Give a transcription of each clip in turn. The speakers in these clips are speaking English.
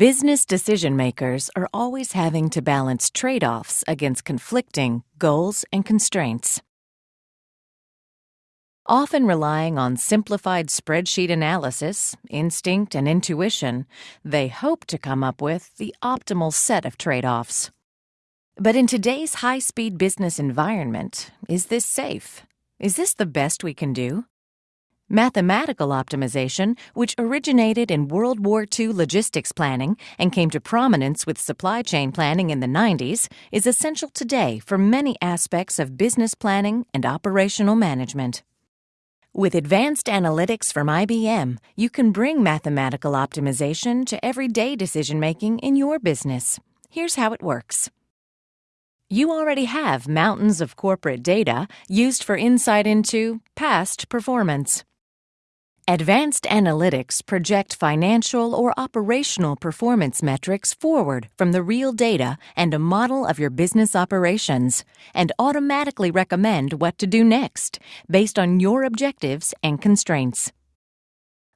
Business decision makers are always having to balance trade offs against conflicting goals and constraints. Often relying on simplified spreadsheet analysis, instinct, and intuition, they hope to come up with the optimal set of trade offs. But in today's high speed business environment, is this safe? Is this the best we can do? Mathematical optimization, which originated in World War II logistics planning and came to prominence with supply chain planning in the 90s, is essential today for many aspects of business planning and operational management. With advanced analytics from IBM, you can bring mathematical optimization to everyday decision making in your business. Here's how it works. You already have mountains of corporate data used for insight into past performance. Advanced analytics project financial or operational performance metrics forward from the real data and a model of your business operations and automatically recommend what to do next based on your objectives and constraints.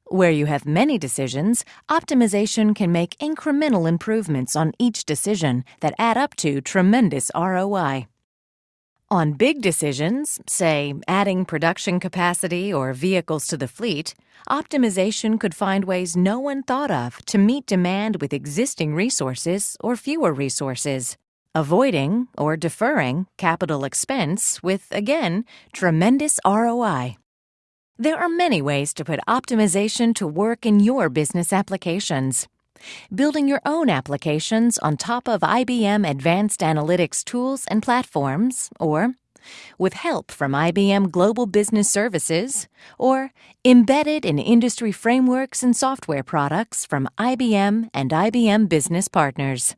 Where you have many decisions, optimization can make incremental improvements on each decision that add up to tremendous ROI. On big decisions, say adding production capacity or vehicles to the fleet, optimization could find ways no one thought of to meet demand with existing resources or fewer resources, avoiding or deferring capital expense with, again, tremendous ROI. There are many ways to put optimization to work in your business applications. Building your own applications on top of IBM Advanced Analytics tools and platforms, or with help from IBM Global Business Services, or embedded in industry frameworks and software products from IBM and IBM Business Partners.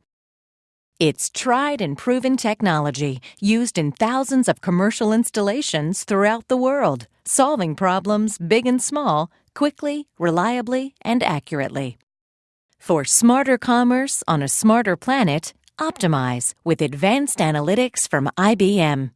It's tried and proven technology used in thousands of commercial installations throughout the world, solving problems big and small quickly, reliably, and accurately. For smarter commerce on a smarter planet, optimize with advanced analytics from IBM.